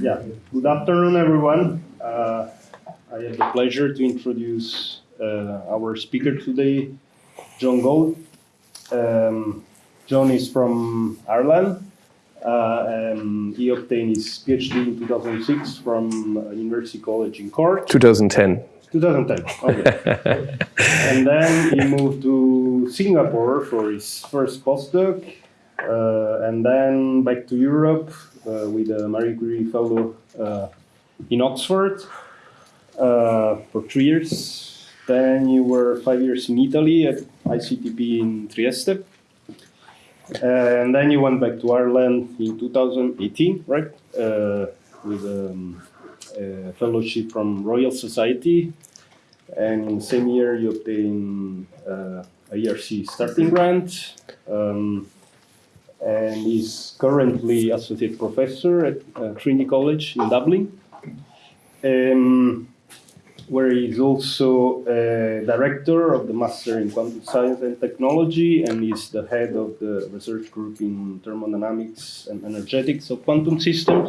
Yeah, good afternoon, everyone. Uh, I have the pleasure to introduce uh, our speaker today, John Goold. Um, John is from Ireland. Uh, um, he obtained his PhD in 2006 from uh, University College in Cork. 2010. 2010, okay. and then he moved to Singapore for his first postdoc, and then back to Europe uh, with a Marie Curie Fellow uh, in Oxford uh, for three years. Then you were five years in Italy at ICTP in Trieste. and then you went back to Ireland in 2018, right? Uh, with um, a fellowship from Royal Society. And in the same year, you obtained uh, a ERC starting grant. Um, and is currently associate professor at uh, Trinity College in Dublin, um, where he's also a director of the Master in Quantum Science and Technology, and is the head of the research group in thermodynamics and energetics of quantum systems.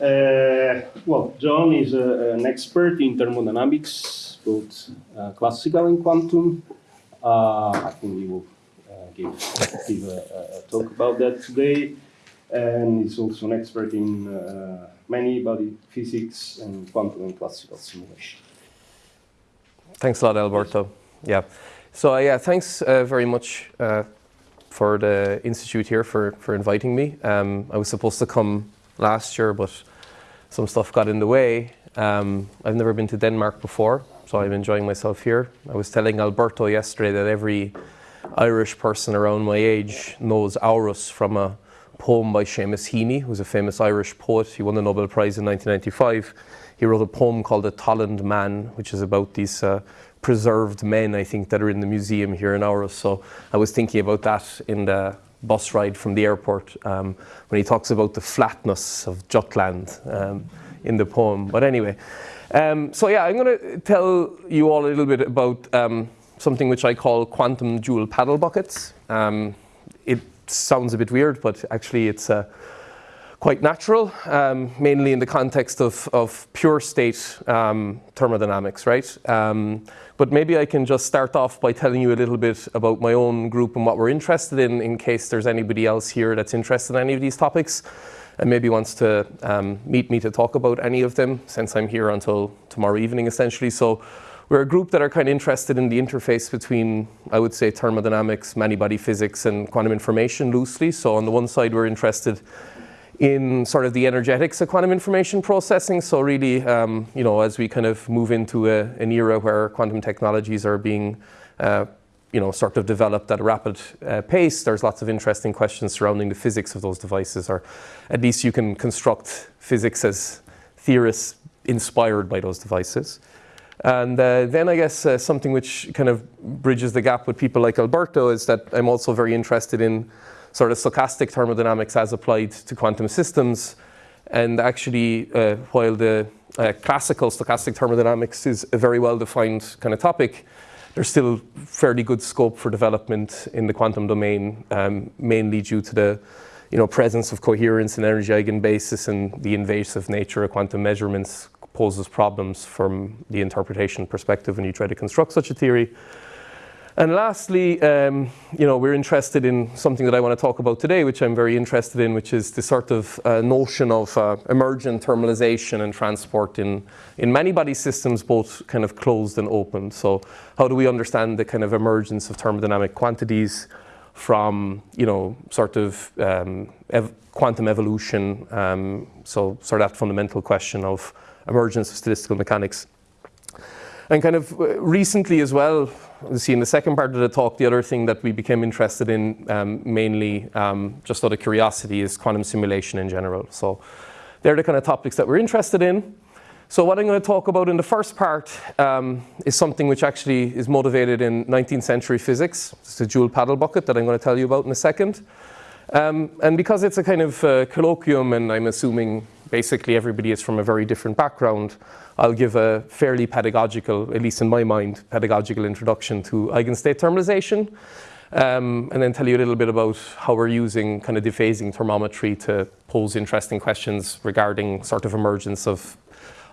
Uh, well, John is a, an expert in thermodynamics, both uh, classical and quantum. Uh, I think we will give, give a, a, talk about that today. And he's also an expert in uh, many body physics and quantum and classical simulation. Thanks a lot, Alberto. Yeah. So uh, yeah, thanks uh, very much uh, for the institute here for for inviting me. Um, I was supposed to come last year, but some stuff got in the way. Um, I've never been to Denmark before, so I'm enjoying myself here. I was telling Alberto yesterday that every Irish person around my age knows Aarhus from a poem by Seamus Heaney, who's a famous Irish poet. He won the Nobel Prize in 1995. He wrote a poem called The Tollund Man, which is about these uh, preserved men, I think, that are in the museum here in Aarhus. So I was thinking about that in the bus ride from the airport um, when he talks about the flatness of Jutland um, in the poem. But anyway, um, so yeah, I'm going to tell you all a little bit about um, something which I call quantum Joule paddle buckets. Um, it sounds a bit weird, but actually it's uh, quite natural, um, mainly in the context of, of pure state um, thermodynamics, right? Um, but maybe I can just start off by telling you a little bit about my own group and what we're interested in, in case there's anybody else here that's interested in any of these topics and maybe wants to um, meet me to talk about any of them, since I'm here until tomorrow evening, essentially. So we're a group that are kind of interested in the interface between, I would say, thermodynamics, many-body physics, and quantum information loosely. So on the one side, we're interested in sort of the energetics of quantum information processing. So really, um, you know, as we kind of move into a, an era where quantum technologies are being, uh, you know, sort of developed at a rapid uh, pace, there's lots of interesting questions surrounding the physics of those devices, or at least you can construct physics as theorists inspired by those devices. And uh, then I guess uh, something which kind of bridges the gap with people like Alberto is that I'm also very interested in sort of stochastic thermodynamics as applied to quantum systems. And actually, uh, while the uh, classical stochastic thermodynamics is a very well-defined kind of topic, there's still fairly good scope for development in the quantum domain, um, mainly due to the you know, presence of coherence and energy eigenbasis and the invasive nature of quantum measurements poses problems from the interpretation perspective when you try to construct such a theory. And lastly, um, you know, we're interested in something that I want to talk about today, which I'm very interested in, which is the sort of uh, notion of uh, emergent thermalization and transport in, in many body systems, both kind of closed and open. So how do we understand the kind of emergence of thermodynamic quantities from, you know, sort of um, ev quantum evolution, um, so sort of that fundamental question of emergence of statistical mechanics. And kind of uh, recently as well, you see in the second part of the talk, the other thing that we became interested in um, mainly um, just out of curiosity is quantum simulation in general. So they're the kind of topics that we're interested in. So what I'm going to talk about in the first part um, is something which actually is motivated in 19th century physics. It's a joule paddle bucket that I'm going to tell you about in a second. Um, and because it's a kind of uh, colloquium and I'm assuming basically everybody is from a very different background, I'll give a fairly pedagogical, at least in my mind, pedagogical introduction to eigenstate thermalization. um, and then tell you a little bit about how we're using kind of dephasing thermometry to pose interesting questions regarding sort of emergence of,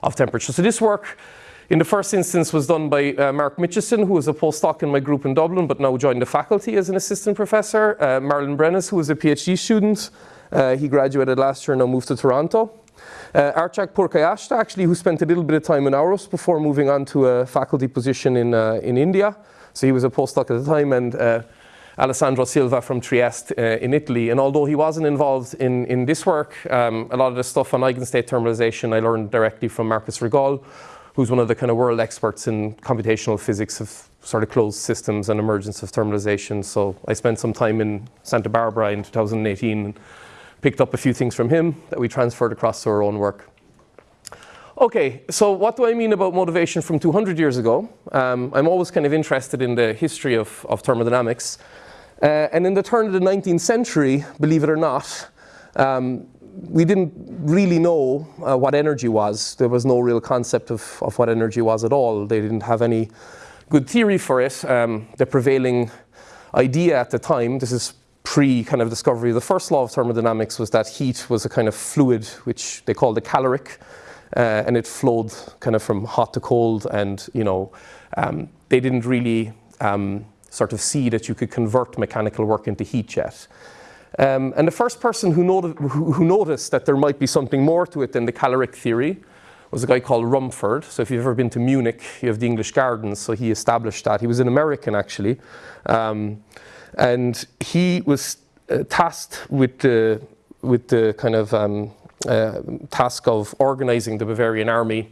of temperature. So this work in the first instance was done by uh, Mark Mitchison, who was a postdoc in my group in Dublin, but now joined the faculty as an assistant professor. Uh, Marlon Brenes, who was a PhD student. Uh, he graduated last year and now moved to Toronto. Uh, Archak Purkayastha, actually, who spent a little bit of time in Aarhus before moving on to a faculty position in, uh, in India. So he was a postdoc at the time, and uh, Alessandro Silva from Trieste uh, in Italy. And although he wasn't involved in, in this work, um, a lot of the stuff on eigenstate thermalization I learned directly from Marcus Rigol, who's one of the kind of world experts in computational physics of sort of closed systems and emergence of thermalization. So I spent some time in Santa Barbara in 2018 and picked up a few things from him that we transferred across to our own work. Okay, so what do I mean about motivation from 200 years ago? Um, I'm always kind of interested in the history of, of thermodynamics. Uh, and in the turn of the 19th century, believe it or not, um, we didn't really know uh, what energy was. There was no real concept of, of what energy was at all. They didn't have any good theory for it. Um, the prevailing idea at the time, this is pre kind of discovery of the first law of thermodynamics, was that heat was a kind of fluid which they called a caloric, uh, and it flowed kind of from hot to cold. And you know, um, they didn't really um, sort of see that you could convert mechanical work into heat yet. Um, and the first person who, who, who, noticed that there might be something more to it than the caloric theory was a guy called Rumford. So if you've ever been to Munich, you have the English Gardens. So he established that. He was an American, actually. And he was uh, tasked with the, with the kind of um, uh, task of organizing the Bavarian army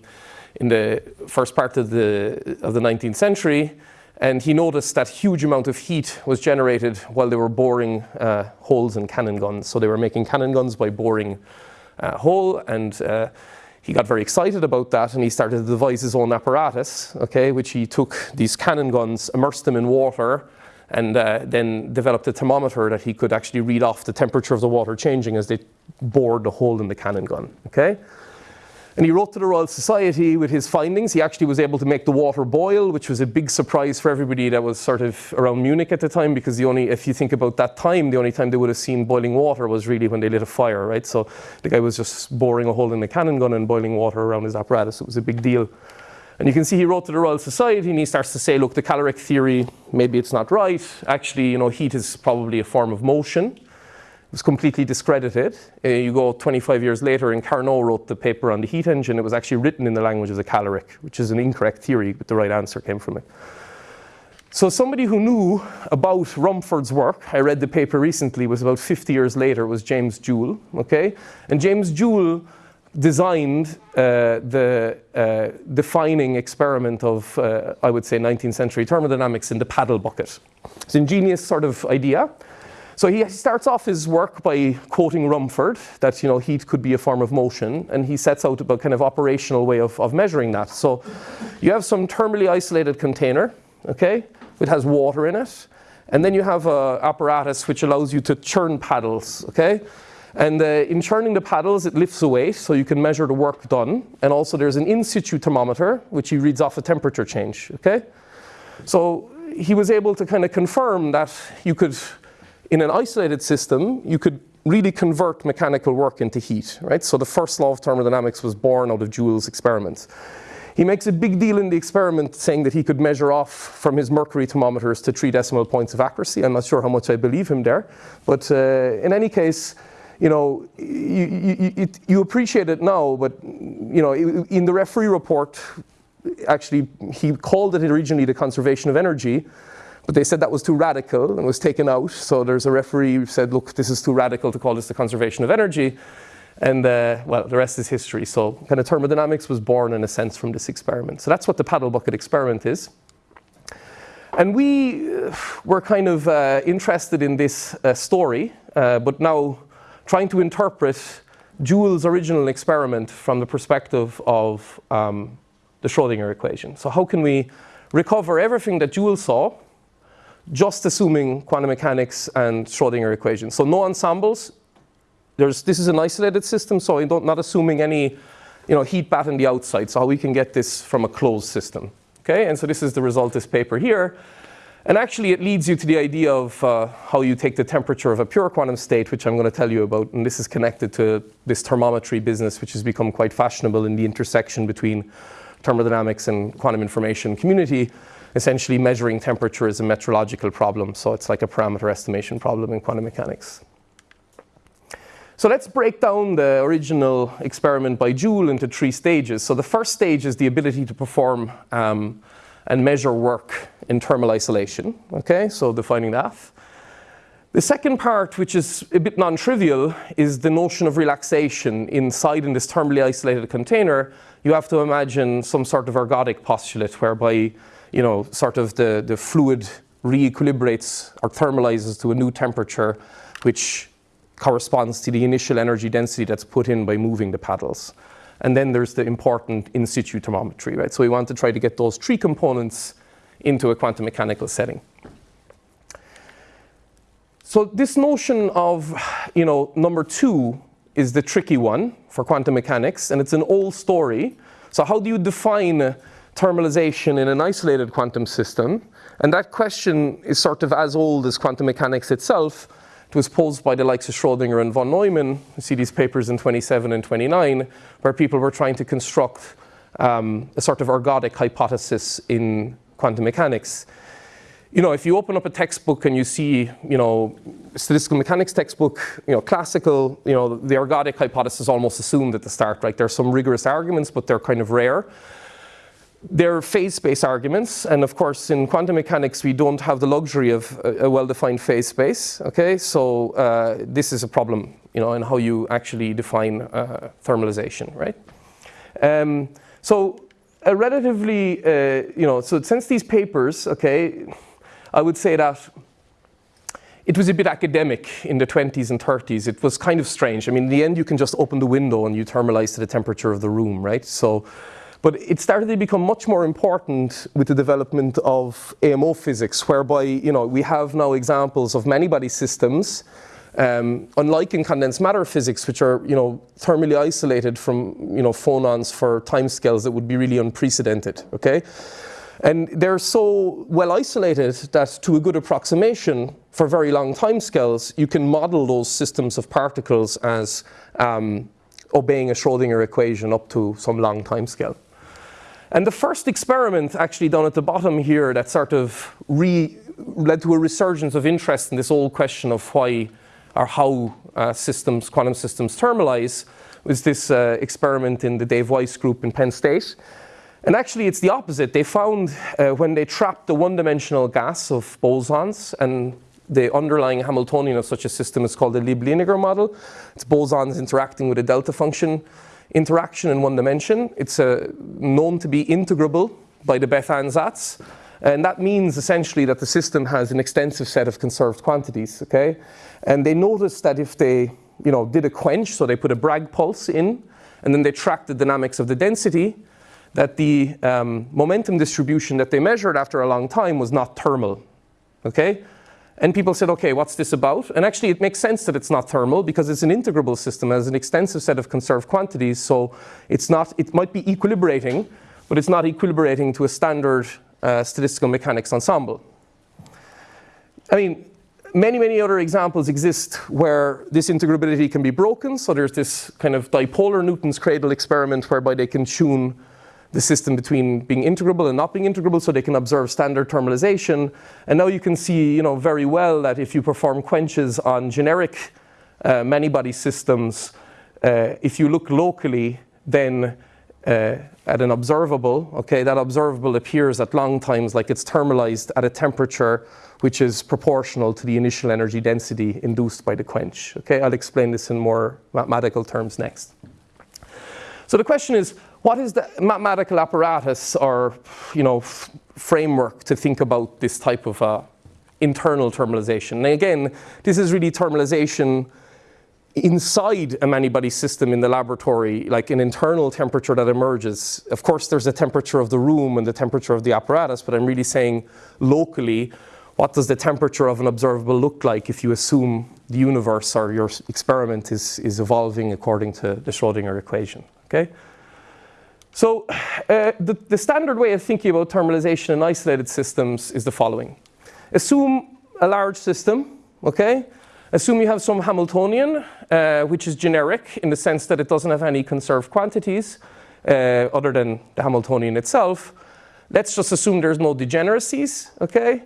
in the first part of the, of the 19th century and he noticed that huge amount of heat was generated while they were boring uh, holes in cannon guns. So they were making cannon guns by boring a uh, hole, and uh, he got very excited about that, and he started to devise his own apparatus, okay, which he took these cannon guns, immersed them in water, and uh, then developed a thermometer that he could actually read off the temperature of the water changing as they bored the hole in the cannon gun, okay? And he wrote to the Royal Society with his findings. He actually was able to make the water boil, which was a big surprise for everybody that was sort of around Munich at the time, because the only, if you think about that time, the only time they would have seen boiling water was really when they lit a fire, right? So the guy was just boring a hole in the cannon gun and boiling water around his apparatus. It was a big deal. And you can see he wrote to the Royal Society and he starts to say, look, the caloric theory, maybe it's not right. Actually, you know, heat is probably a form of motion It was completely discredited. Uh, you go 25 years later and Carnot wrote the paper on the heat engine. It was actually written in the language of the caloric, which is an incorrect theory, but the right answer came from it. So somebody who knew about Rumford's work, I read the paper recently, was about 50 years later, was James Joule, okay? And James Joule designed uh, the uh, defining experiment of, uh, I would say, 19th century thermodynamics in the paddle bucket. It's an ingenious sort of idea. So he starts off his work by quoting Rumford, that you know, heat could be a form of motion, and he sets out a kind of operational way of, of measuring that. So you have some thermally isolated container, okay, it has water in it, and then you have an apparatus which allows you to churn paddles, okay? And uh, in churning the paddles, it lifts a weight, so you can measure the work done. And also there's an in situ thermometer, which he reads off a temperature change, okay? So he was able to kind of confirm that you could in an isolated system, you could really convert mechanical work into heat, right? So the first law of thermodynamics was born out of Joule's experiments. He makes a big deal in the experiment saying that he could measure off from his mercury thermometers to three decimal points of accuracy. I'm not sure how much I believe him there. But uh, in any case, you know, you, you, you, appreciate it now, but you know, in the referee report, actually, he called it originally the conservation of energy, but they said that was too radical and was taken out. So there's a referee who said, look, this is too radical to call this the conservation of energy. And uh, well, the rest is history. So kind of thermodynamics was born in a sense from this experiment. So that's what the paddle bucket experiment is. And we uh, were kind of uh, interested in this uh, story, uh, but now trying to interpret Joule's original experiment from the perspective of um, the Schrodinger equation. So how can we recover everything that Joule saw just assuming quantum mechanics and Schrodinger equations. So no ensembles. There's, this is an isolated system, so I'm not assuming any you know, heat bath on the outside. So how we can get this from a closed system. Okay, and so this is the result of this paper here. And actually, it leads you to the idea of uh, how you take the temperature of a pure quantum state, which I'm going to tell you about. And this is connected to this thermometry business, which has become quite fashionable in the intersection between thermodynamics and quantum information community. Essentially, measuring temperature is a metrological problem. So it's like a parameter estimation problem in quantum mechanics. So let's break down the original experiment by Joule into three stages. So the first stage is the ability to perform um, and measure work in thermal isolation. Okay, so defining that. The second part, which is a bit non-trivial, is the notion of relaxation inside in this thermally isolated container. You have to imagine some sort of ergodic postulate whereby, you know, sort of the, the fluid re-equilibrates or thermalizes to a new temperature, which corresponds to the initial energy density that's put in by moving the paddles. And then there's the important in situ thermometry, right? So we want to try to get those three components into a quantum mechanical setting. So this notion of, you know, number two is the tricky one for quantum mechanics, and it's an old story. So how do you define thermalization in an isolated quantum system? And that question is sort of as old as quantum mechanics itself, it was posed by the likes of Schrodinger and von Neumann. You see these papers in 27 and 29, where people were trying to construct um, a sort of ergodic hypothesis in quantum mechanics. You know, if you open up a textbook and you see, you know, statistical mechanics textbook, you know, classical, you know, the ergodic hypothesis is almost assumed at the start, right? There's some rigorous arguments, but they're kind of rare. They're phase space arguments, and of course in quantum mechanics we don't have the luxury of a, a well-defined phase space, okay? So uh, this is a problem, you know, in how you actually define uh, thermalization, right? Um, so a relatively, uh, you know, so since these papers, okay, I would say that it was a bit academic in the 20s and 30s. It was kind of strange. I mean, in the end, you can just open the window and you thermalize to the temperature of the room, right? So but it started to become much more important with the development of AMO physics, whereby you know, we have now examples of many-body systems, um, unlike in condensed matter physics, which are you know, thermally isolated from you know, phonons for timescales that would be really unprecedented. Okay? And they're so well isolated that to a good approximation for very long timescales, you can model those systems of particles as um, obeying a Schrodinger equation up to some long timescale. And the first experiment actually done at the bottom here that sort of led to a resurgence of interest in this old question of why or how uh, systems, quantum systems thermalize was this uh, experiment in the Dave Weiss group in Penn State. And actually it's the opposite. They found uh, when they trapped the one-dimensional gas of bosons and the underlying Hamiltonian of such a system is called the Lieb-Liniger model. It's bosons interacting with a delta function interaction in one dimension. It's uh, known to be integrable by the Bethe ansatz. And that means essentially that the system has an extensive set of conserved quantities, okay? And they noticed that if they, you know, did a quench, so they put a Bragg pulse in, and then they tracked the dynamics of the density, that the um, momentum distribution that they measured after a long time was not thermal, okay? And people said, okay, what's this about? And actually it makes sense that it's not thermal because it's an integrable system, has an extensive set of conserved quantities, so it's not, it might be equilibrating, but it's not equilibrating to a standard uh, statistical mechanics ensemble. I mean, many, many other examples exist where this integrability can be broken. So there's this kind of dipolar Newton's cradle experiment whereby they can tune the system between being integrable and not being integrable so they can observe standard thermalization. And now you can see you know, very well that if you perform quenches on generic uh, many-body systems, uh, if you look locally, then uh, at an observable, okay, that observable appears at long times like it's thermalized at a temperature which is proportional to the initial energy density induced by the quench. Okay, I'll explain this in more mathematical terms next. So the question is, what is the mathematical apparatus or you know, framework to think about this type of uh, internal thermalization? And again, this is really thermalization inside a many-body system in the laboratory, like an internal temperature that emerges. Of course, there's a temperature of the room and the temperature of the apparatus, but I'm really saying locally, what does the temperature of an observable look like if you assume the universe or your experiment is, is evolving according to the Schrodinger equation, okay? So uh, the, the, standard way of thinking about thermalization in isolated systems is the following. assume a large system, okay? Assume you have some Hamiltonian, uh, which is generic in the sense that it doesn't have any conserved quantities uh, other than the Hamiltonian itself. Let's just assume there's no degeneracies, okay?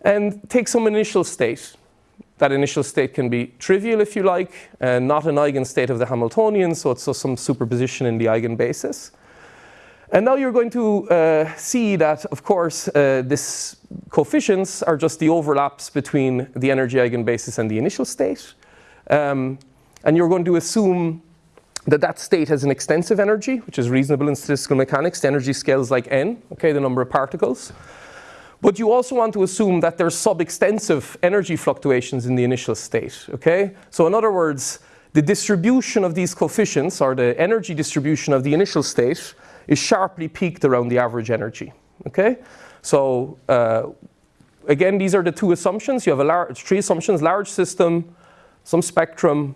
And take some initial state. That initial state can be trivial if you like, and not an eigenstate of the Hamiltonian, so it's just some superposition in the eigenbasis. And now you're going to uh, see that, of course, uh, this coefficients are just the overlaps between the energy eigenbasis and the initial state. Um, and you're going to assume that that state has an extensive energy, which is reasonable in statistical mechanics. The energy scales like n, okay, the number of particles. But you also want to assume that there's sub-extensive energy fluctuations in the initial state, okay? So in other words, the distribution of these coefficients, or the energy distribution of the initial state, is sharply peaked around the average energy, okay? So uh, again, these are the two assumptions. You have a large, three assumptions, large system, some spectrum,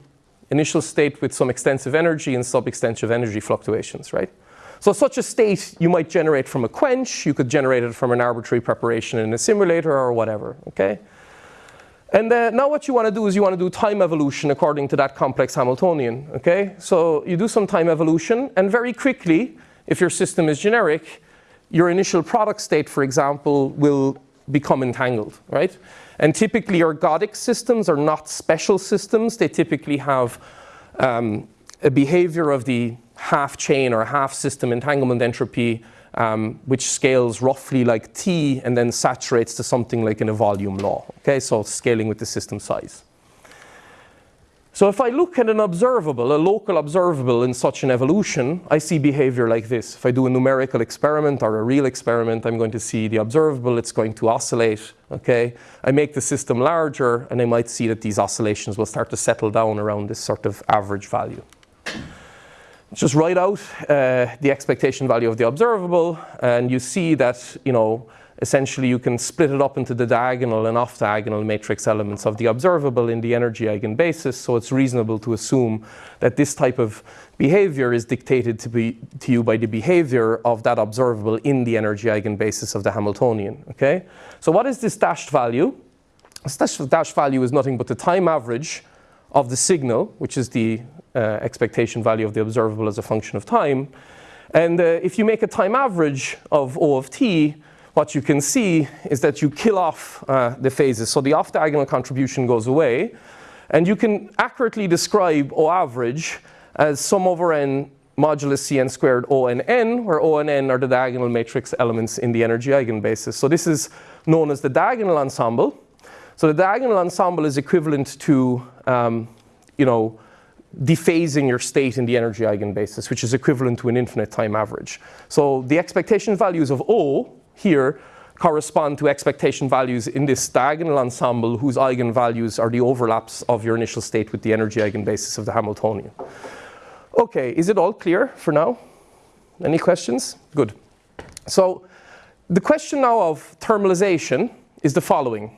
initial state with some extensive energy and sub-extensive energy fluctuations, right? So such a state you might generate from a quench, you could generate it from an arbitrary preparation in a simulator or whatever, okay? And uh, now what you want to do is you want to do time evolution according to that complex Hamiltonian, okay? So you do some time evolution and very quickly, if your system is generic, your initial product state, for example, will become entangled, right? And typically ergodic systems are not special systems. They typically have um, a behavior of the half chain or half system entanglement entropy um, which scales roughly like T and then saturates to something like in a volume law. Okay, so scaling with the system size. So if I look at an observable, a local observable in such an evolution, I see behavior like this. If I do a numerical experiment or a real experiment, I'm going to see the observable, it's going to oscillate, okay? I make the system larger and I might see that these oscillations will start to settle down around this sort of average value. Just write out uh, the expectation value of the observable and you see that, you know, essentially you can split it up into the diagonal and off-diagonal matrix elements of the observable in the energy eigenbasis, so it's reasonable to assume that this type of behavior is dictated to, be, to you by the behavior of that observable in the energy eigenbasis of the Hamiltonian, okay? So what is this dashed value? This dashed value is nothing but the time average of the signal, which is the uh, expectation value of the observable as a function of time. And uh, if you make a time average of O of t, what you can see is that you kill off uh, the phases. So the off-diagonal contribution goes away. And you can accurately describe O average as sum over n modulus Cn squared O and n, where O and n are the diagonal matrix elements in the energy eigenbasis. So this is known as the diagonal ensemble. So the diagonal ensemble is equivalent to, um, you know, dephasing your state in the energy eigenbasis, which is equivalent to an infinite time average. So the expectation values of O here correspond to expectation values in this diagonal ensemble whose eigenvalues are the overlaps of your initial state with the energy eigenbasis of the Hamiltonian. Okay, is it all clear for now? Any questions? Good. So the question now of thermalization is the following.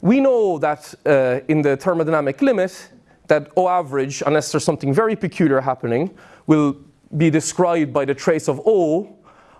We know that uh, in the thermodynamic limit that O average, unless there's something very peculiar happening, will be described by the trace of O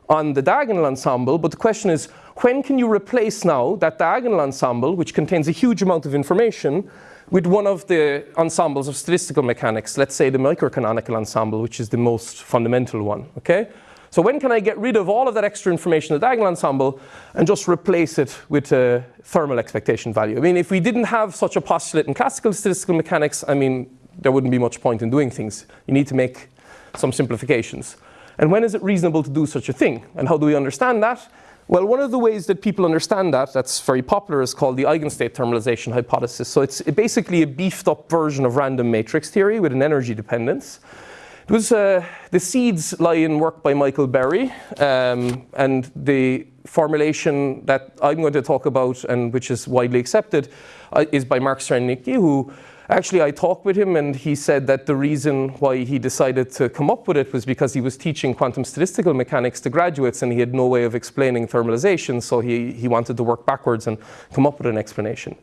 on the diagonal ensemble, but the question is, when can you replace now that diagonal ensemble, which contains a huge amount of information, with one of the ensembles of statistical mechanics, let's say the microcanonical ensemble, which is the most fundamental one, okay? So when can I get rid of all of that extra information in the diagonal ensemble and just replace it with a thermal expectation value? I mean, if we didn't have such a postulate in classical statistical mechanics, I mean, there wouldn't be much point in doing things. You need to make some simplifications. And when is it reasonable to do such a thing? And how do we understand that? Well, one of the ways that people understand that, that's very popular, is called the eigenstate thermalization hypothesis. So it's basically a beefed up version of random matrix theory with an energy dependence. It was, uh, the seeds lie in work by Michael Berry, um, and the formulation that I'm going to talk about and which is widely accepted uh, is by Mark Srednicki, who Actually, I talked with him and he said that the reason why he decided to come up with it was because he was teaching quantum statistical mechanics to graduates and he had no way of explaining thermalization, so he, he wanted to work backwards and come up with an explanation.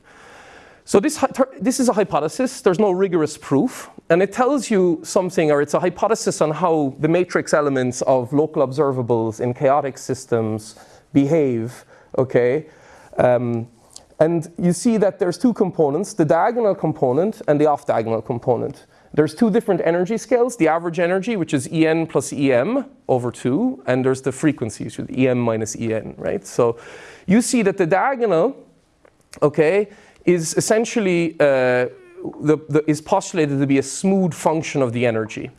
So this, this is a hypothesis, there's no rigorous proof, and it tells you something, or it's a hypothesis on how the matrix elements of local observables in chaotic systems behave, okay? Um, And you see that there's two components, the diagonal component and the off-diagonal component. There's two different energy scales, the average energy, which is En plus Em over 2, and there's the frequency, which is Em minus En, right? So you see that the diagonal, okay, is essentially, uh, the, the, is postulated to be a smooth function of the energy.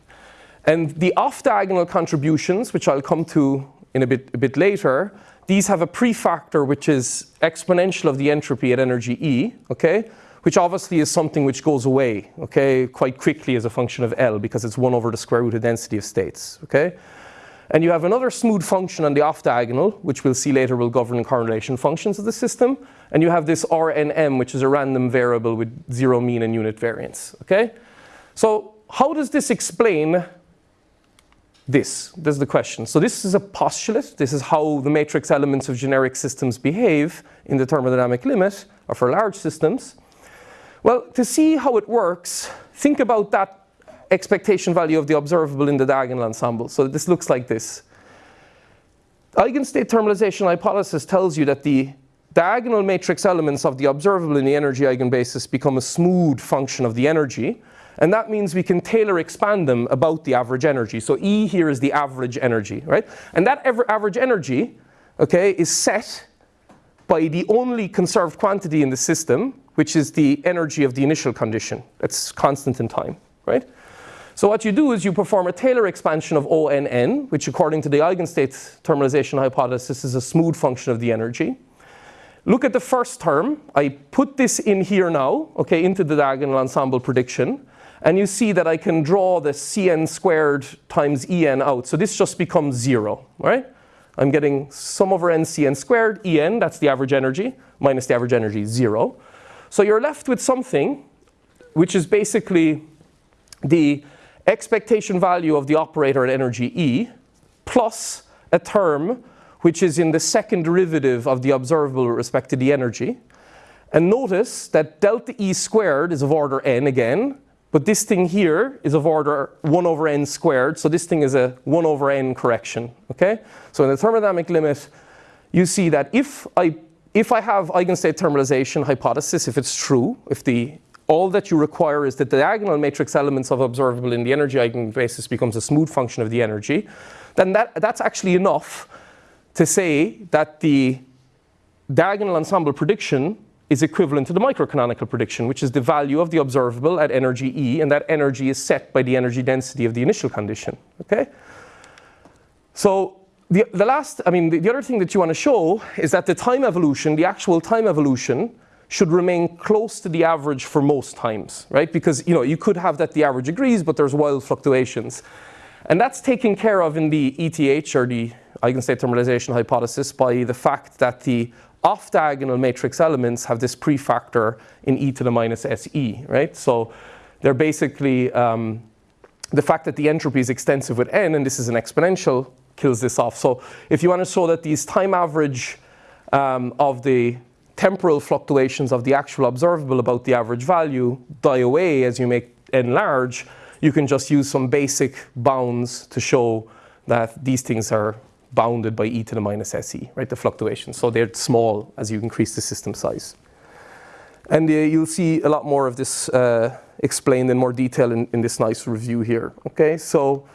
And the off-diagonal contributions, which I'll come to in a bit, a bit later, these have a prefactor which is exponential of the entropy at energy E, okay? Which obviously is something which goes away, okay, quite quickly as a function of L because it's 1 over the square root of density of states, okay? And you have another smooth function on the off diagonal, which we'll see later will govern correlation functions of the system. And you have this RNM, which is a random variable with zero mean and unit variance, okay? So how does this explain this? This is the question. So this is a postulate. This is how the matrix elements of generic systems behave in the thermodynamic limit, or for large systems. Well, to see how it works, think about that expectation value of the observable in the diagonal ensemble. So this looks like this. Eigenstate thermalization hypothesis tells you that the diagonal matrix elements of the observable in the energy eigenbasis become a smooth function of the energy. And that means we can Taylor expand them about the average energy. So E here is the average energy, right? And that average energy, okay, is set by the only conserved quantity in the system, which is the energy of the initial condition. That's constant in time, right? So what you do is you perform a Taylor expansion of ONN, which according to the eigenstate thermalization hypothesis is a smooth function of the energy. Look at the first term. I put this in here now, okay, into the diagonal ensemble prediction. And you see that I can draw the Cn squared times En out. So this just becomes zero, right? I'm getting sum over n Cn squared, En, that's the average energy, minus the average energy, zero. So you're left with something which is basically the expectation value of the operator at energy E plus a term which is in the second derivative of the observable with respect to the energy. And notice that delta E squared is of order n again, but this thing here is of order 1 over n squared, so this thing is a 1 over n correction, okay? So in the thermodynamic limit, you see that if I, if I have eigenstate thermalization hypothesis, if it's true, if the all that you require is that the diagonal matrix elements of observable in the energy eigenbasis becomes a smooth function of the energy, then that, that's actually enough to say that the diagonal ensemble prediction is equivalent to the microcanonical prediction, which is the value of the observable at energy E, and that energy is set by the energy density of the initial condition, okay? So the, the last, I mean, the, the other thing that you want to show is that the time evolution, the actual time evolution, should remain close to the average for most times, right? Because, you know, you could have that the average agrees, but there's wild fluctuations. And that's taken care of in the ETH, or the eigenstate thermalization hypothesis, by the fact that the off-diagonal matrix elements have this prefactor in e to the minus se, right? So they're basically, um, the fact that the entropy is extensive with n, and this is an exponential, kills this off. So if you want to show that these time average um, of the temporal fluctuations of the actual observable about the average value die away as you make n large, you can just use some basic bounds to show that these things are bounded by e to the minus se, right, the fluctuations. So they're small as you increase the system size. And uh, you'll see a lot more of this uh, explained in more detail in, in, this nice review here, okay? So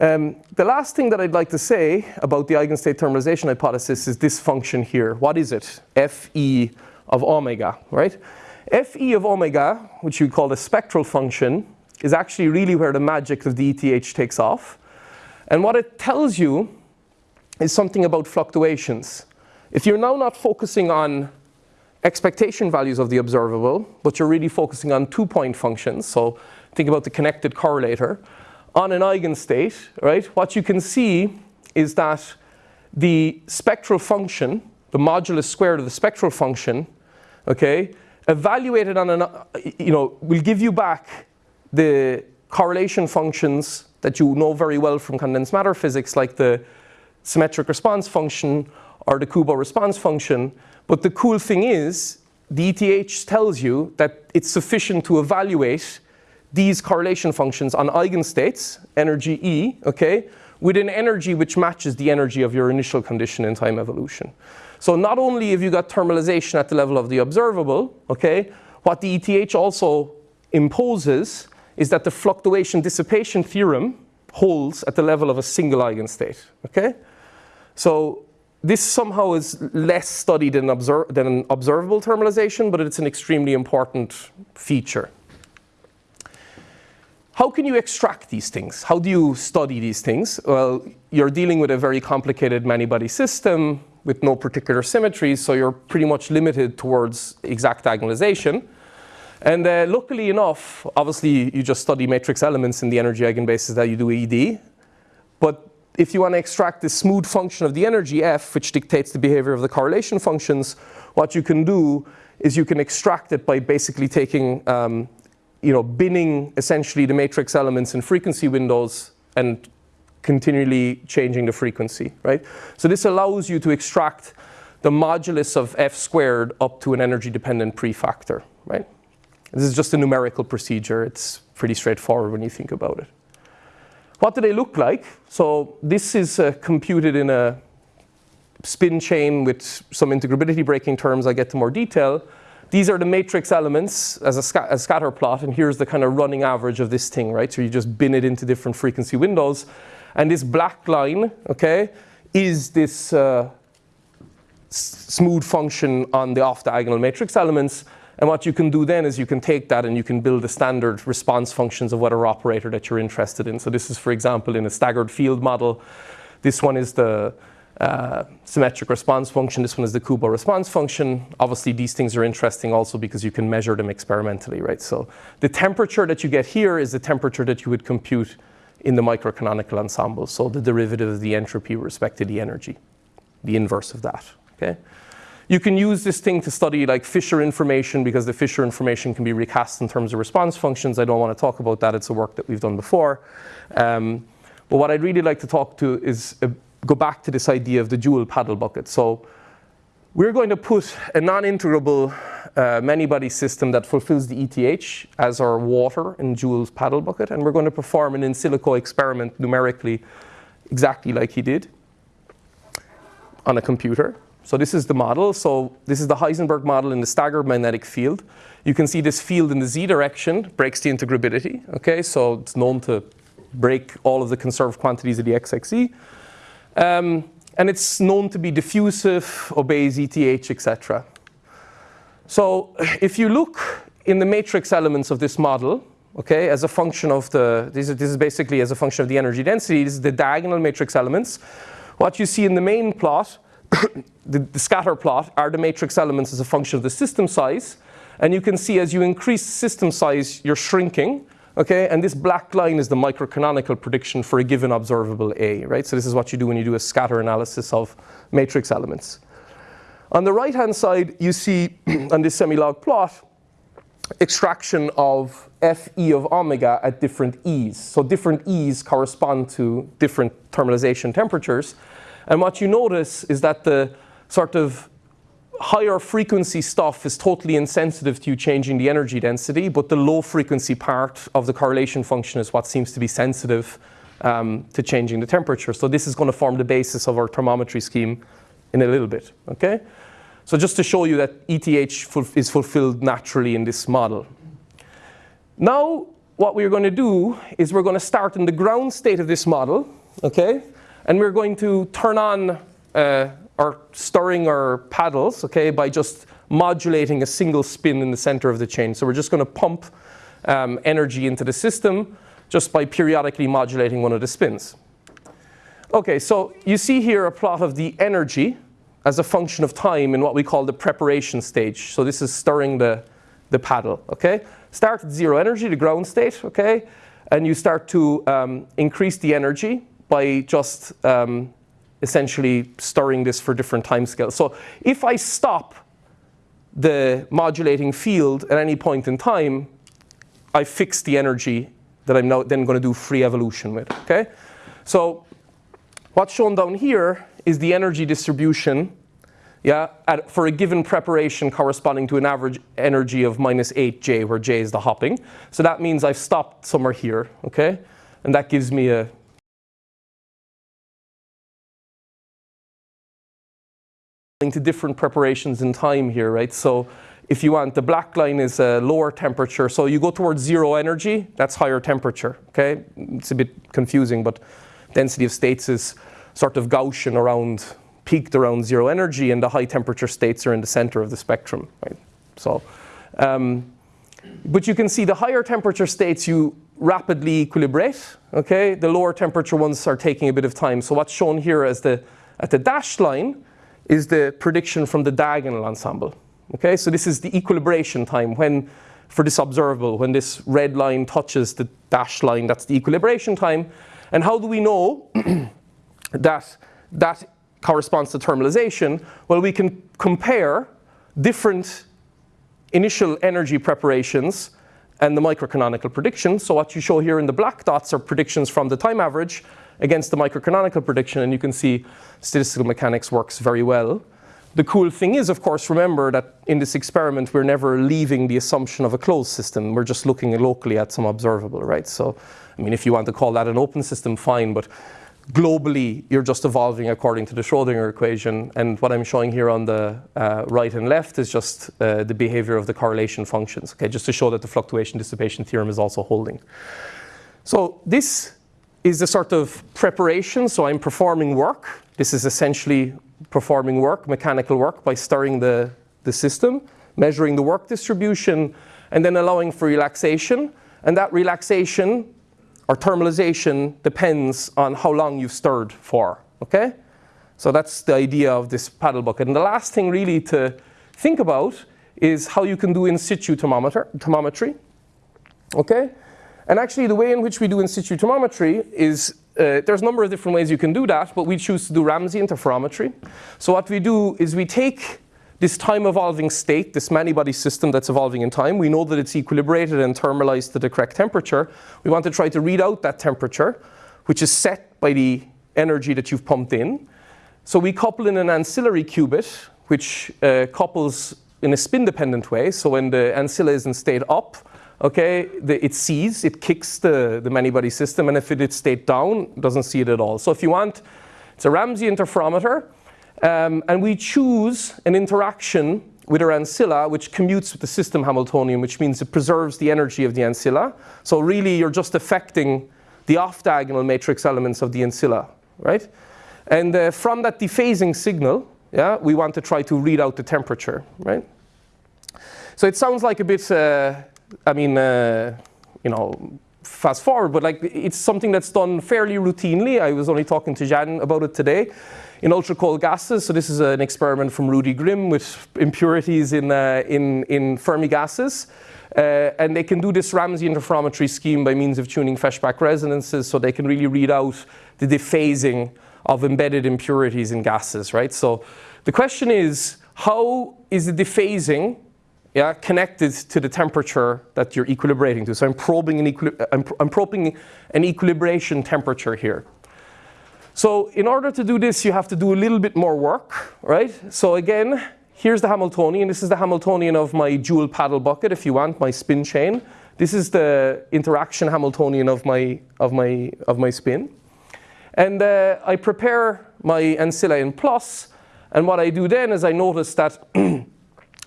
um, the last thing that I'd like to say about the eigenstate thermalization hypothesis is this function here. What is it? Fe of omega, right? Fe of omega, which you call the spectral function, is actually really where the magic of the ETH takes off. And what it tells you is something about fluctuations. If you're now not focusing on expectation values of the observable, but you're really focusing on two-point functions, so think about the connected correlator, on an eigenstate, right, what you can see is that the spectral function, the modulus squared of the spectral function, okay, evaluated on an, you know, will give you back the correlation functions that you know very well from condensed matter physics, like the symmetric response function or the Kubo response function. But the cool thing is, the ETH tells you that it's sufficient to evaluate these correlation functions on eigenstates, energy E, okay, with an energy which matches the energy of your initial condition in time evolution. So not only have you got thermalization at the level of the observable, okay, what the ETH also imposes is that the fluctuation dissipation theorem holds at the level of a single eigenstate, okay? So this somehow is less studied than, observ than observable thermalization, but it's an extremely important feature. How can you extract these things? How do you study these things? Well, you're dealing with a very complicated many-body system with no particular symmetries, so you're pretty much limited towards exact diagonalization. And uh, luckily enough, obviously you just study matrix elements in the energy eigenbases that you do ED. But if you want to extract the smooth function of the energy f, which dictates the behavior of the correlation functions, what you can do is you can extract it by basically taking, um, you know, binning essentially the matrix elements in frequency windows and continually changing the frequency, right? So this allows you to extract the modulus of f squared up to an energy dependent prefactor, right? This is just a numerical procedure. It's pretty straightforward when you think about it. What do they look like? So this is uh, computed in a spin chain with some integrability breaking terms. I get to more detail. These are the matrix elements as a, sca a, scatter plot, and here's the kind of running average of this thing, right? So you just bin it into different frequency windows. And this black line, okay, is this uh, smooth function on the off-diagonal matrix elements. And what you can do then is you can take that and you can build the standard response functions of whatever operator that you're interested in. So this is, for example, in a staggered field model. This one is the uh, symmetric response function. This one is the Kubo response function. Obviously, these things are interesting also because you can measure them experimentally, right? So the temperature that you get here is the temperature that you would compute in the microcanonical ensemble. So the derivative of the entropy with respect to the energy, the inverse of that, okay? You can use this thing to study like Fisher information because the Fisher information can be recast in terms of response functions. I don't want to talk about that. It's a work that we've done before. Um, but what I'd really like to talk to is uh, go back to this idea of the Joule paddle bucket. So we're going to put a non-integrable uh, many-body system that fulfills the ETH as our water in Joule's paddle bucket. And we're going to perform an in silico experiment numerically exactly like he did on a computer. So this is the model. So this is the Heisenberg model in the staggered magnetic field. You can see this field in the z direction breaks the integrability. Okay, so it's known to break all of the conserved quantities of the XXZ. Um, and it's known to be diffusive, obeys ETH, etc. So if you look in the matrix elements of this model, okay, as a function of the, this is, this is basically as a function of the energy density, this is the diagonal matrix elements. What you see in the main plot the, the, scatter plot are the matrix elements as a function of the system size. And you can see as you increase system size, you're shrinking. Okay, and this black line is the microcanonical prediction for a given observable A, right? So this is what you do when you do a scatter analysis of matrix elements. On the right-hand side, you see on this semi-log plot, extraction of Fe of omega at different E's. So different E's correspond to different thermalization temperatures. And what you notice is that the sort of higher frequency stuff is totally insensitive to you changing the energy density, but the low frequency part of the correlation function is what seems to be sensitive um, to changing the temperature. So this is going to form the basis of our thermometry scheme in a little bit, okay? So just to show you that ETH is fulfilled naturally in this model. Now, what we're going to do is we're going to start in the ground state of this model, okay? And we're going to turn on uh, our stirring our paddles, okay, by just modulating a single spin in the center of the chain. So we're just going to pump um, energy into the system just by periodically modulating one of the spins. Okay, so you see here a plot of the energy as a function of time in what we call the preparation stage. So this is stirring the, the paddle, okay? Start at zero energy, the ground state, okay? And you start to um, increase the energy by just um, essentially stirring this for different timescales. So if I stop the modulating field at any point in time, I fix the energy that I'm now then going to do free evolution with. Okay, so what's shown down here is the energy distribution, yeah, at, for a given preparation corresponding to an average energy of minus 8j, where j is the hopping. So that means I've stopped somewhere here. Okay, and that gives me a to different preparations in time here, right? So if you want, the black line is a lower temperature. So you go towards zero energy, that's higher temperature, okay? It's a bit confusing, but density of states is sort of Gaussian around, peaked around zero energy, and the high temperature states are in the center of the spectrum, right? So, um, but you can see the higher temperature states you rapidly equilibrate, okay? The lower temperature ones are taking a bit of time. So what's shown here as the, at the dashed line is the prediction from the diagonal ensemble, Okay, so this is the equilibration time when, for this observable, when this red line touches the dashed line, that's the equilibration time. And how do we know that that corresponds to thermalization? Well, we can compare different initial energy preparations and the microcanonical prediction. So what you show here in the black dots are predictions from the time average against the microcanonical prediction, and you can see statistical mechanics works very well. The cool thing is, of course, remember that in this experiment, we're never leaving the assumption of a closed system. We're just looking locally at some observable, right? So, I mean, if you want to call that an open system, fine, but globally, you're just evolving according to the Schrodinger equation. And what I'm showing here on the uh, right and left is just uh, the behavior of the correlation functions, okay, just to show that the fluctuation dissipation theorem is also holding. So this is a sort of preparation. So I'm performing work. This is essentially performing work, mechanical work, by stirring the, the system, measuring the work distribution, and then allowing for relaxation. And that relaxation or thermalization depends on how long you've stirred for, okay? So that's the idea of this paddle bucket. And the last thing really to think about is how you can do in situ thermometer, thermometry, okay? And actually the way in which we do in situ thermometry is uh, there's a number of different ways you can do that, but we choose to do Ramsey interferometry. So what we do is we take this time evolving state, this many-body system that's evolving in time, we know that it's equilibrated and thermalized to the correct temperature. We want to try to read out that temperature, which is set by the energy that you've pumped in. So we couple in an ancillary qubit, which uh, couples in a spin-dependent way. So when the ancilla is in state up, okay, the, it sees, it kicks the, the many-body system, and if it is state down, doesn't see it at all. So if you want, it's a Ramsey interferometer, um, and we choose an interaction with our ancilla, which commutes with the system Hamiltonian, which means it preserves the energy of the ancilla. So really, you're just affecting the off-diagonal matrix elements of the ancilla, right? And uh, from that dephasing signal, yeah, we want to try to read out the temperature, right? So it sounds like a bit uh, I mean, uh, you know, fast forward, but like it's something that's done fairly routinely. I was only talking to Jan about it today in ultra cold gases. So this is an experiment from Rudi Grimm with impurities in, uh, in, in Fermi gases. Uh, and they can do this Ramsey interferometry scheme by means of tuning Feshbach resonances so they can really read out the dephasing of embedded impurities in gases, right? So the question is, how is the dephasing yeah, connected to the temperature that you're equilibrating to. So I'm probing an, I'm, I'm probing an equilibration temperature here. So in order to do this, you have to do a little bit more work, right? So again, here's the Hamiltonian. This is the Hamiltonian of my Joule paddle bucket, if you want, my spin chain. This is the interaction Hamiltonian of my, of my, of my spin. And uh, I prepare my ancilla in plus, and what I do then is I notice that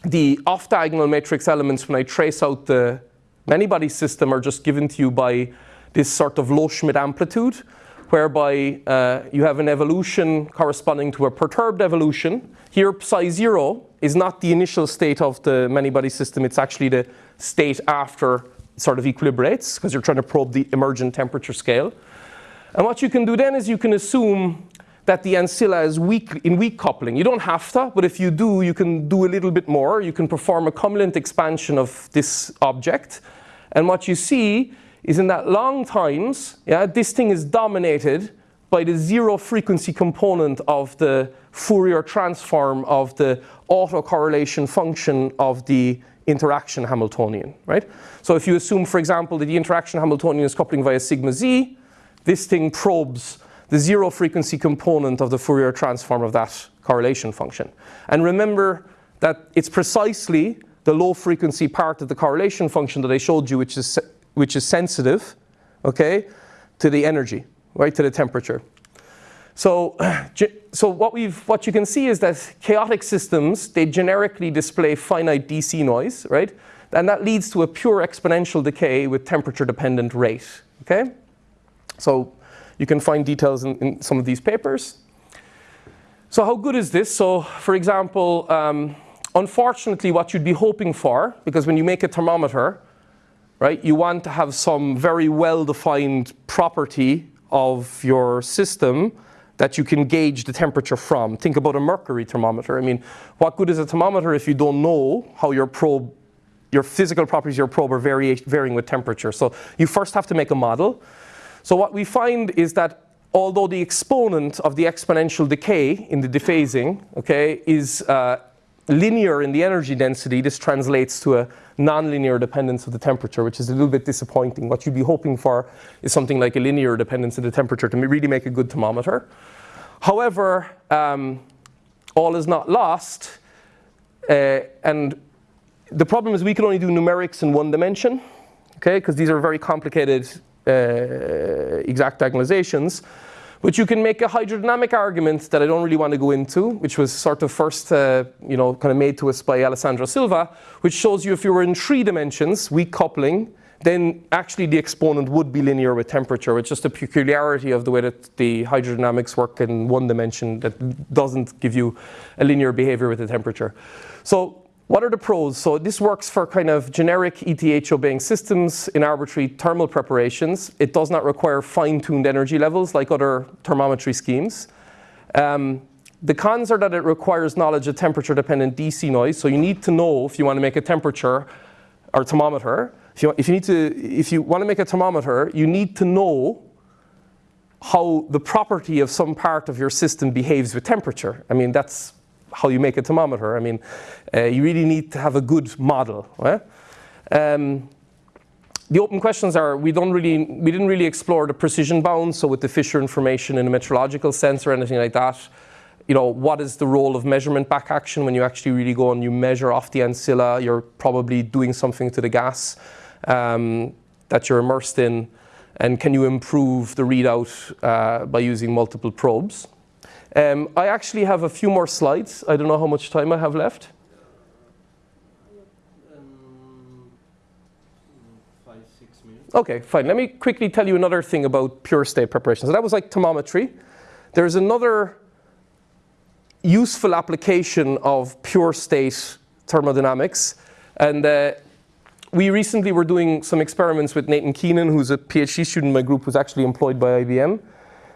the off-diagonal matrix elements, when I trace out the many-body system, are just given to you by this sort of Loschmidt amplitude, whereby uh, you have an evolution corresponding to a perturbed evolution. Here, psi zero is not the initial state of the many-body system, it's actually the state after sort of equilibrates, because you're trying to probe the emergent temperature scale. And what you can do then is you can assume that the ancilla is weak, in weak coupling. You don't have to, but if you do, you can do a little bit more. You can perform a cumulant expansion of this object. And what you see is in that long times, yeah, this thing is dominated by the zero frequency component of the Fourier transform of the autocorrelation function of the interaction Hamiltonian, right? So if you assume, for example, that the interaction Hamiltonian is coupling via sigma z, this thing probes the zero frequency component of the Fourier transform of that correlation function. And remember that it's precisely the low frequency part of the correlation function that I showed you which is, which is sensitive, okay, to the energy, right, to the temperature. So, so what, we've, what you can see is that chaotic systems, they generically display finite DC noise, right? And that leads to a pure exponential decay with temperature-dependent rate, okay? So you can find details in, in, some of these papers. So how good is this? So for example, um, unfortunately what you'd be hoping for, because when you make a thermometer, right, you want to have some very well-defined property of your system that you can gauge the temperature from. Think about a mercury thermometer. I mean, what good is a thermometer if you don't know how your probe, your physical properties of your probe are varying with temperature? So you first have to make a model. So what we find is that although the exponent of the exponential decay in the dephasing, okay, is uh, linear in the energy density, this translates to a nonlinear dependence of the temperature, which is a little bit disappointing. What you'd be hoping for is something like a linear dependence of the temperature to really make a good thermometer. However, um, all is not lost. Uh, and the problem is we can only do numerics in one dimension, okay, because these are very complicated exact diagonalizations. But you can make a hydrodynamic argument that I don't really want to go into, which was sort of first, uh, you know, kind of made to us by Alessandro Silva, which shows you if you were in three dimensions, weak coupling, then actually the exponent would be linear with temperature. It's just a peculiarity of the way that the hydrodynamics work in one dimension that doesn't give you a linear behavior with the temperature. So what are the pros? So this works for kind of generic ETH obeying systems in arbitrary thermal preparations. It does not require fine-tuned energy levels like other thermometry schemes. Um, the cons are that it requires knowledge of temperature-dependent DC noise. So you need to know if you want to make a temperature or thermometer. If you, if you need to, if you want to make a thermometer, you need to know how the property of some part of your system behaves with temperature. I mean, that's how you make a thermometer. I mean, uh, you really need to have a good model. Right? Um, the open questions are, we, don't really, we didn't really explore the precision bounds, so with the Fisher information in a metrological sense or anything like that. You know, what is the role of measurement back action when you actually really go and you measure off the ancilla, you're probably doing something to the gas um, that you're immersed in, and can you improve the readout uh, by using multiple probes? Um, I actually have a few more slides. I don't know how much time I have left. Five, six minutes. Okay, fine. Let me quickly tell you another thing about pure state preparation. So that was like thermometry. There's another useful application of pure state thermodynamics. And uh, we recently were doing some experiments with Nathan Keenan, who's a PhD student in my group who's actually employed by IBM.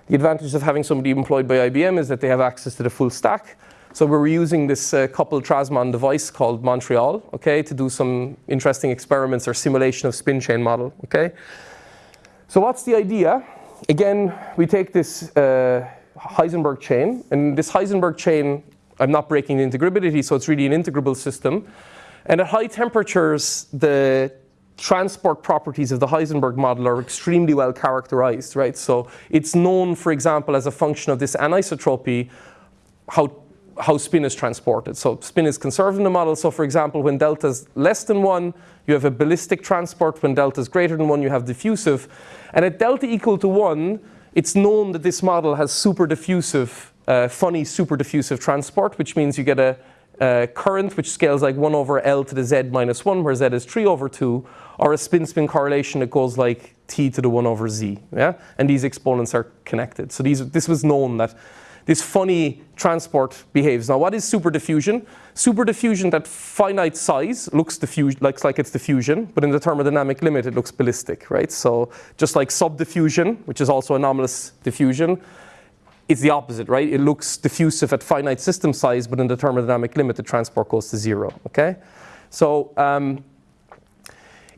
The advantage of having somebody employed by IBM is that they have access to the full stack. So we're using this uh, coupled Transmon device called Montreal, okay, to do some interesting experiments or simulation of spin chain model, okay. So what's the idea? Again, we take this uh, Heisenberg chain, and this Heisenberg chain, I'm not breaking the integrability, so it's really an integrable system. And at high temperatures, the transport properties of the Heisenberg model are extremely well characterized, right? So it's known, for example, as a function of this anisotropy, how, how spin is transported. So spin is conserved in the model. So for example, when delta is less than one, you have a ballistic transport. When delta is greater than one, you have diffusive. And at delta equal to one, it's known that this model has super diffusive, uh, funny super diffusive transport, which means you get a, a current which scales like 1 over L to the Z minus 1, where Z is 3 over 2, or a spin-spin correlation that goes like t to the 1 over z. Yeah? And these exponents are connected. So these, this was known that this funny transport behaves. Now, what is superdiffusion? Superdiffusion that finite size looks, looks like it's diffusion, but in the thermodynamic limit, it looks ballistic, right? So just like subdiffusion, which is also anomalous diffusion, it's the opposite, right? It looks diffusive at finite system size, but in the thermodynamic limit, the transport goes to zero, okay? So um,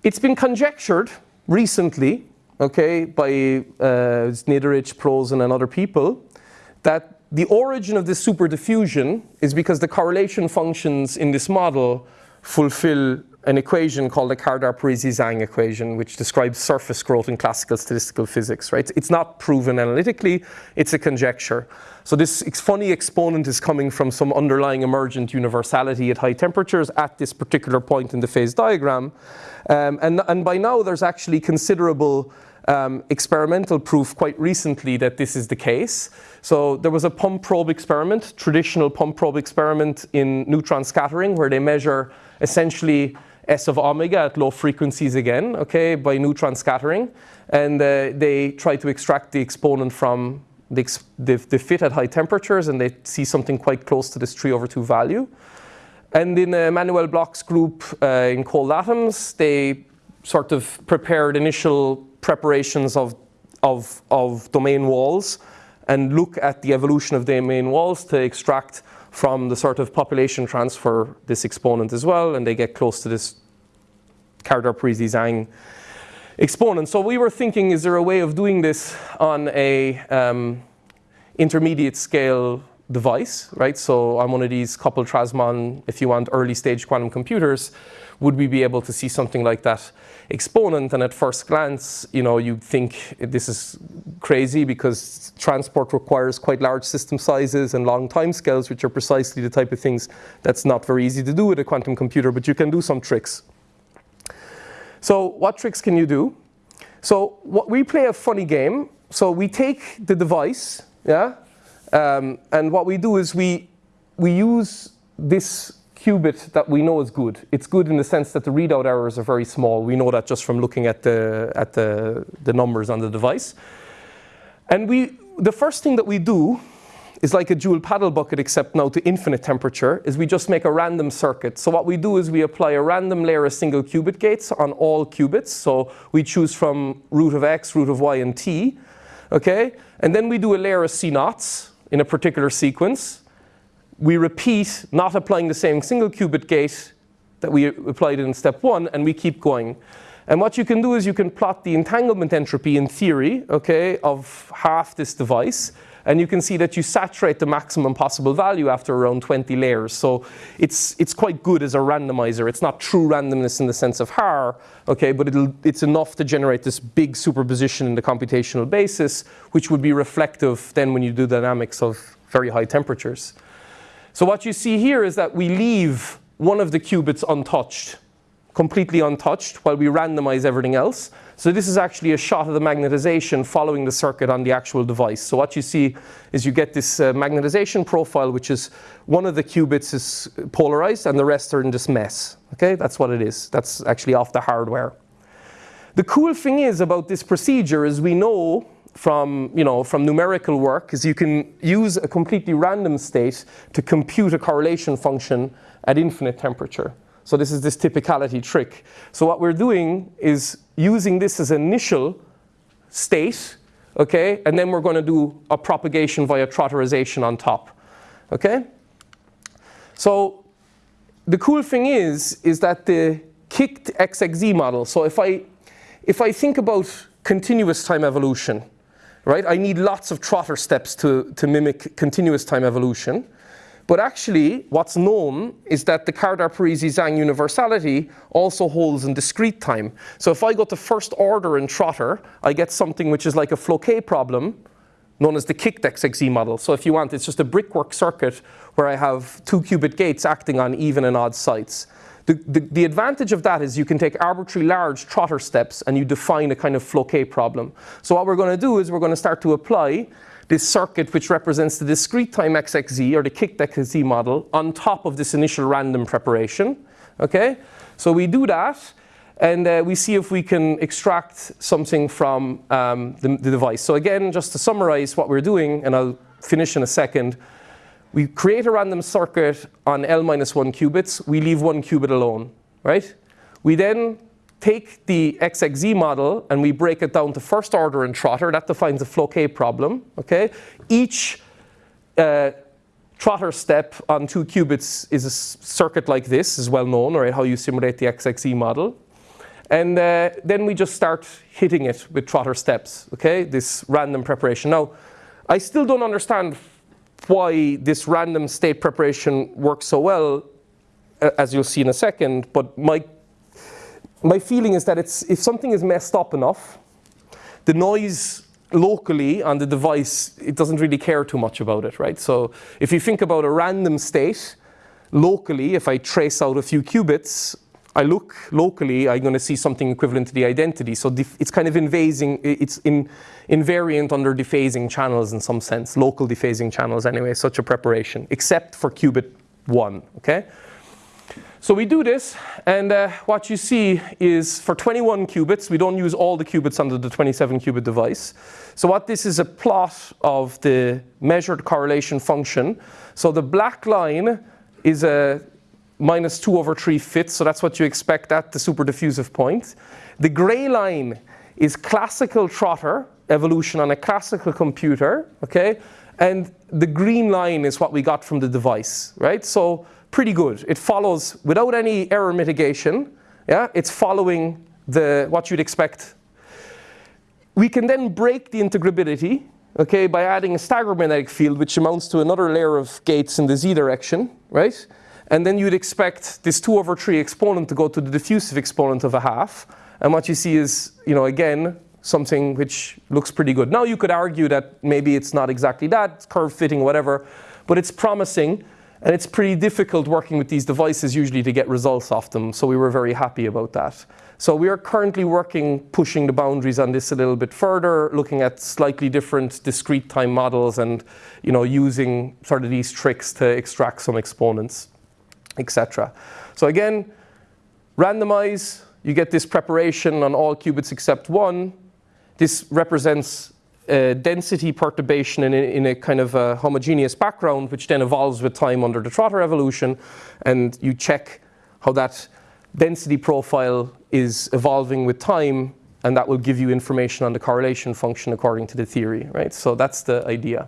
it's been conjectured recently, okay, by uh, Znidaric, Prosen, and other people, that the origin of this superdiffusion is because the correlation functions in this model fulfill an equation called the Kardar-Parisi-Zhang equation, which describes surface growth in classical statistical physics, right? It's not proven analytically, it's a conjecture. So this funny exponent is coming from some underlying emergent universality at high temperatures at this particular point in the phase diagram. Um, and, and by now there's actually considerable um, experimental proof quite recently that this is the case. So there was a pump probe experiment, traditional pump probe experiment in neutron scattering where they measure essentially S of omega at low frequencies again, okay, by neutron scattering. And uh, they try to extract the exponent from the, the, the, fit at high temperatures and they see something quite close to this 3 over 2 value. And in Manuel Bloch's group uh, in cold atoms, they sort of prepared initial preparations of, of, of domain walls and look at the evolution of the domain walls to extract from the sort of population transfer this exponent as well, and they get close to this Kardar-Parisi-Zhang exponent. So we were thinking, is there a way of doing this on a um, intermediate scale device, right? So on one of these coupled Transmon, if you want early stage quantum computers, would we be able to see something like that exponent? And at first glance, you know, you'd think this is crazy because transport requires quite large system sizes and long time scales, which are precisely the type of things that's not very easy to do with a quantum computer, but you can do some tricks. So what tricks can you do? So what, we play a funny game. So we take the device, yeah, um, and what we do is we, we use this qubit that we know is good. It's good in the sense that the readout errors are very small. We know that just from looking at the, at the, the numbers on the device. And we, the first thing that we do is like a Joule paddle bucket except now to infinite temperature, is we just make a random circuit. So what we do is we apply a random layer of single qubit gates on all qubits. So we choose from root of x, root of y, and t. Okay? And then we do a layer of C naughts in a particular sequence. We repeat, not applying the same single qubit gate that we applied in step one, and we keep going. And what you can do is you can plot the entanglement entropy in theory, okay, of half this device. And you can see that you saturate the maximum possible value after around 20 layers. So it's, it's quite good as a randomizer. It's not true randomness in the sense of Haar, okay, but it's enough to generate this big superposition in the computational basis, which would be reflective then when you do dynamics of very high temperatures. So what you see here is that we leave one of the qubits untouched, completely untouched, while we randomize everything else. So this is actually a shot of the magnetization following the circuit on the actual device. So what you see is you get this uh, magnetization profile, which is one of the qubits is polarized and the rest are in this mess. Okay, that's what it is. That's actually off the hardware. The cool thing is about this procedure is we know from, you know, from numerical work is you can use a completely random state to compute a correlation function at infinite temperature. So this is this typicality trick. So what we're doing is using this as initial state, okay, and then we're going to do a propagation via trotterization on top, okay? So the cool thing is, is that the kicked XXZ model, so if I, if I think about continuous time evolution, right, I need lots of trotter steps to, to mimic continuous time evolution. But actually, what's known is that the Kardar-Parisi-Zhang universality also holds in discrete time. So if I go to first order in Trotter, I get something which is like a Floquet problem, known as the kicked XXZ model. So if you want, it's just a brickwork circuit where I have two qubit gates acting on even and odd sites. The, the, the, advantage of that is you can take arbitrary large trotter steps and you define a kind of Floquet problem. So what we're going to do is we're going to start to apply this circuit which represents the discrete time XXZ or the kicked XXZ model on top of this initial random preparation. Okay, so we do that and uh, we see if we can extract something from um, the, the device. So again, just to summarize what we're doing, and I'll finish in a second, we create a random circuit on L minus one qubits, we leave one qubit alone, right? We then take the XXZ model and we break it down to first order in Trotter. That defines a Floquet problem. Okay, Each uh, Trotter step on two qubits is a circuit like this, is well known, right, how you simulate the XXZ model. And uh, then we just start hitting it with Trotter steps, okay, this random preparation. Now, I still don't understand why this random state preparation works so well, as you'll see in a second, but my my feeling is that it's, if something is messed up enough, the noise locally on the device, it doesn't really care too much about it, right? So if you think about a random state, locally, if I trace out a few qubits, I look locally, I'm going to see something equivalent to the identity. So it's kind of invasing, it's in, invariant under dephasing channels in some sense, local dephasing channels anyway, such a preparation, except for qubit 1, okay? So we do this, and uh, what you see is for 21 qubits, we don't use all the qubits under the 27 qubit device. So what this is a plot of the measured correlation function. So the black line is a minus 2 over 3 fifths, so that's what you expect at the superdiffusive point. The gray line is classical trotter evolution on a classical computer, okay? And the green line is what we got from the device, right? So pretty good. It follows without any error mitigation, yeah? It's following the, what you'd expect. We can then break the integrability, okay, by adding a staggered magnetic field, which amounts to another layer of gates in the z direction, right? And then you'd expect this 2 over 3 exponent to go to the diffusive exponent of a half. And what you see is, you know, again, something which looks pretty good. Now you could argue that maybe it's not exactly that, curve fitting, whatever, but it's promising. And it's pretty difficult working with these devices usually to get results off them. So we were very happy about that. So we are currently working, pushing the boundaries on this a little bit further, looking at slightly different discrete time models and you know, using sort of these tricks to extract some exponents etc. So again, randomize, you get this preparation on all qubits except one. This represents a density perturbation in a, in a, kind of a homogeneous background, which then evolves with time under the Trotter evolution. And you check how that density profile is evolving with time, and that will give you information on the correlation function according to the theory, right? So that's the idea.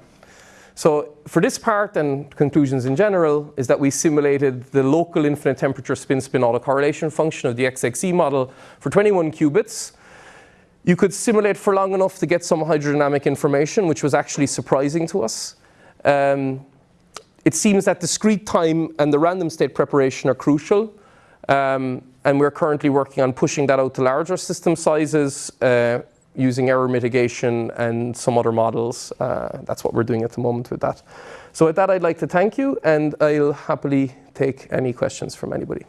So for this part and conclusions in general is that we simulated the local infinite temperature spin-spin autocorrelation function of the XXZ model for 21 qubits. You could simulate for long enough to get some hydrodynamic information, which was actually surprising to us. Um, it seems that discrete time and the random state preparation are crucial. Um, and we're currently working on pushing that out to larger system sizes, uh, using error mitigation and some other models. Uh, that's what we're doing at the moment with that. So with that, I'd like to thank you, and I'll happily take any questions from anybody.